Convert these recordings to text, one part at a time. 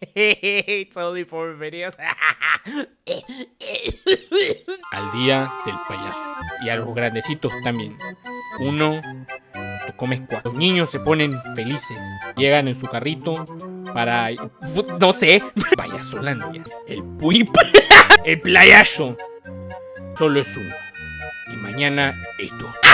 it's only four videos. Al día del payaso. Y a los grandecitos también. Uno, tú comes cuatro. Los niños se ponen felices. Llegan en su carrito para... No sé. Payasolandia. El puip. El playazo. Solo es uno. Y mañana esto.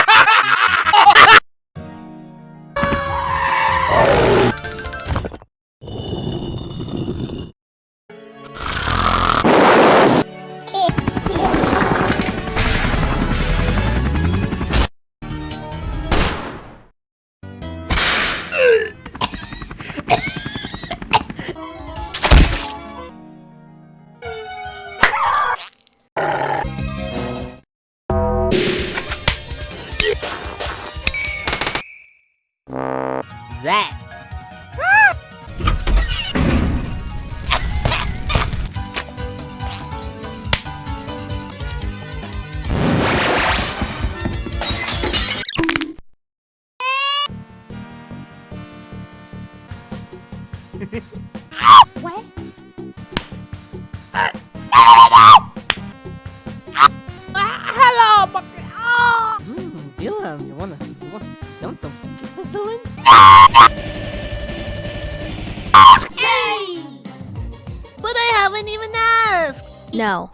That? What? No.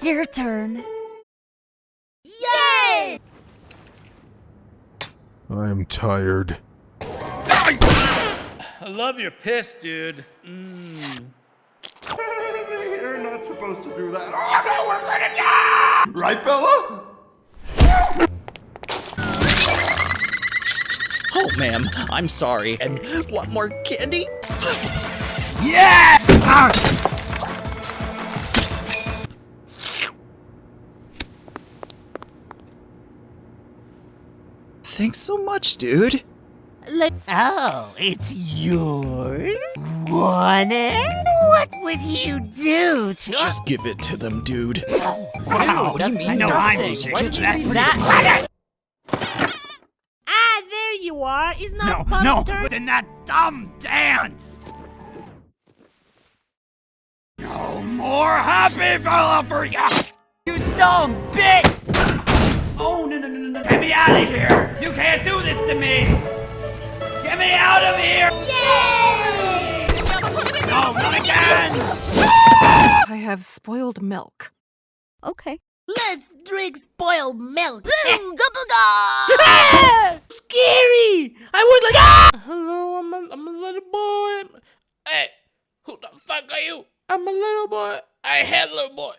Your turn. Yay! I'm tired. I love your piss, dude. Mm. You're not supposed to do that. Oh no, we're gonna die! Right, Bella? Oh, ma'am, I'm sorry. And want more candy? Yeah! Thanks so much, dude. Like, Oh, it's yours? Want it? What would you do to Just give it to them, dude. Wow, what do you mean? disgusting. What do you mean? That- Ah, there you are. It's not No, Buster. in that dumb dance! No more happy Bella for you! You dumb bitch! No, no, no, no, no. Get me out of here! You can't do this to me! Get me out of here! Yay! No, not again! I have spoiled milk. Okay. Let's drink spoiled milk. Scary! I was like, ah! Hello, I'm a, I'm a little boy. Hey, who the fuck are you? I'm a little boy. I had a little boy.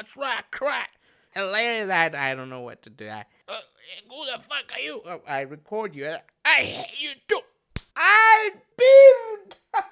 That's right, crack. And later that, I don't know what to do. I, uh, who the fuck are you? Uh, I record you. I hate you too. I beamed.